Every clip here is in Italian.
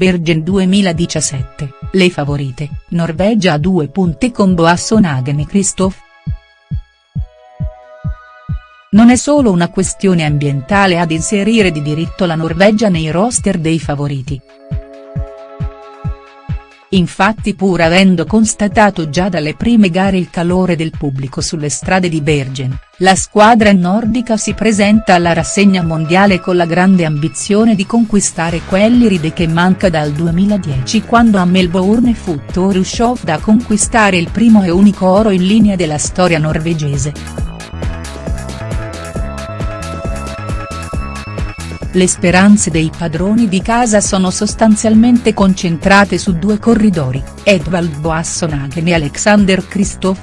Bergen 2017, le favorite, Norvegia a due punti con Boasson Hagen e Kristoff. Non è solo una questione ambientale ad inserire di diritto la Norvegia nei roster dei favoriti. Infatti pur avendo constatato già dalle prime gare il calore del pubblico sulle strade di Bergen, la squadra nordica si presenta alla rassegna mondiale con la grande ambizione di conquistare quell'iride che manca dal 2010 quando a Melbourne fu Toru Show da conquistare il primo e unico oro in linea della storia norvegese. Le speranze dei padroni di casa sono sostanzialmente concentrate su due corridori, Edvald Boasson-Hagen e Alexander Kristoff.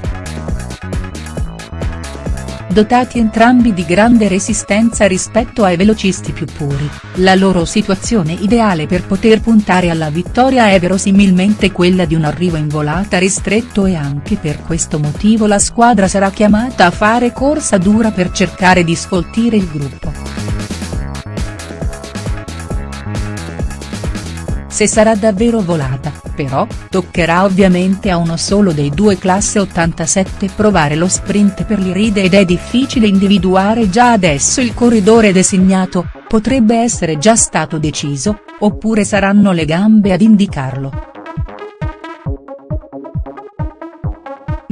Dotati entrambi di grande resistenza rispetto ai velocisti più puri, la loro situazione ideale per poter puntare alla vittoria è verosimilmente quella di un arrivo in volata ristretto e anche per questo motivo la squadra sarà chiamata a fare corsa dura per cercare di sfoltire il gruppo. Se sarà davvero volata, però, toccherà ovviamente a uno solo dei due classe 87 provare lo sprint per l'Iride ed è difficile individuare già adesso il corridore designato, potrebbe essere già stato deciso, oppure saranno le gambe ad indicarlo.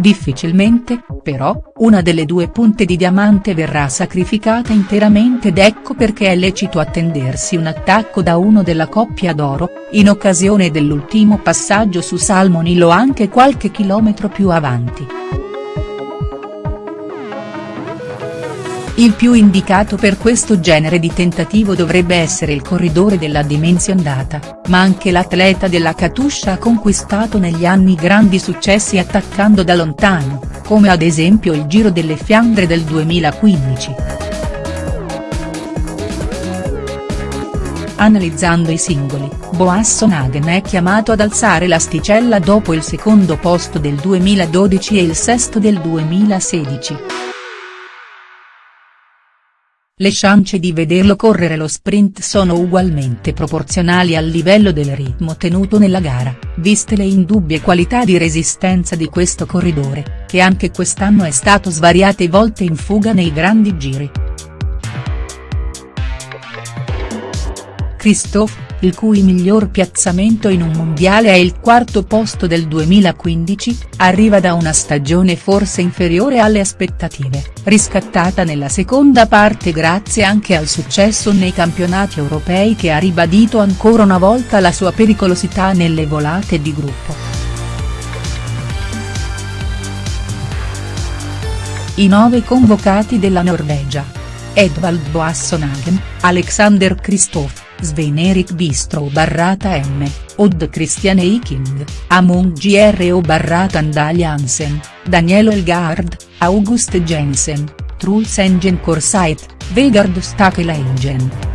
Difficilmente, però, una delle due punte di diamante verrà sacrificata interamente ed ecco perché è lecito attendersi un attacco da uno della coppia d'oro, in occasione dell'ultimo passaggio su Salmonil o anche qualche chilometro più avanti. Il più indicato per questo genere di tentativo dovrebbe essere il corridore della Dimension Data, ma anche l'atleta della Katusha ha conquistato negli anni grandi successi attaccando da lontano, come ad esempio il Giro delle Fiandre del 2015. Analizzando i singoli, Boasson Hagen è chiamato ad alzare l'asticella dopo il secondo posto del 2012 e il sesto del 2016. Le chance di vederlo correre lo sprint sono ugualmente proporzionali al livello del ritmo tenuto nella gara, viste le indubbie qualità di resistenza di questo corridore, che anche quest'anno è stato svariate volte in fuga nei grandi giri. Christophe, il cui miglior piazzamento in un mondiale è il quarto posto del 2015, arriva da una stagione forse inferiore alle aspettative, riscattata nella seconda parte grazie anche al successo nei campionati europei che ha ribadito ancora una volta la sua pericolosità nelle volate di gruppo. I nove convocati della Norvegia. Edvald Boasson Hagen, Alexander Kristoff, Svein-Erik Bistro barrata M, Odd Christian Eiking, Amund Gro barrata Andal Jansen, Daniel Elgard, August Jensen, Truls Engen Korsait, Vegard Stakela Engen.